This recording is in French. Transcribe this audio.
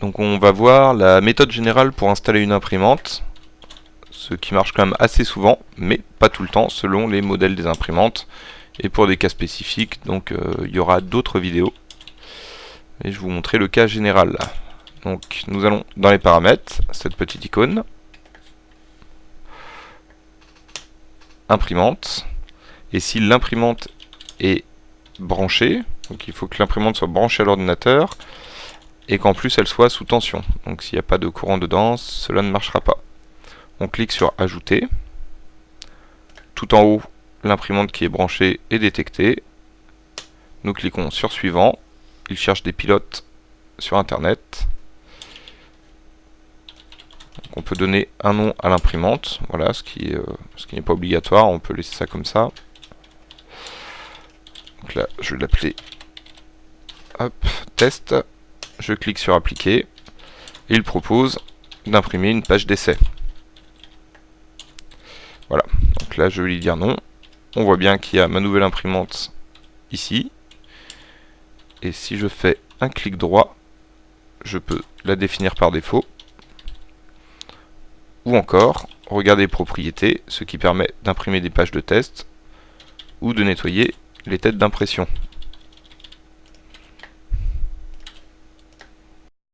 Donc on va voir la méthode générale pour installer une imprimante, ce qui marche quand même assez souvent, mais pas tout le temps, selon les modèles des imprimantes, et pour des cas spécifiques, donc euh, il y aura d'autres vidéos. Et je vous montrer le cas général. Donc nous allons dans les paramètres, cette petite icône, imprimante, et si l'imprimante est branchée, donc il faut que l'imprimante soit branchée à l'ordinateur, et qu'en plus elle soit sous tension. Donc s'il n'y a pas de courant dedans, cela ne marchera pas. On clique sur ajouter. Tout en haut, l'imprimante qui est branchée est détectée. Nous cliquons sur suivant. Il cherche des pilotes sur internet. on peut donner un nom à l'imprimante, voilà, ce qui euh, ce qui n'est pas obligatoire, on peut laisser ça comme ça. Donc là, je vais l'appeler test je clique sur appliquer, il propose d'imprimer une page d'essai. Voilà, donc là je vais lui dire non. On voit bien qu'il y a ma nouvelle imprimante ici. Et si je fais un clic droit, je peux la définir par défaut. Ou encore, regarder propriétés, ce qui permet d'imprimer des pages de test ou de nettoyer les têtes d'impression.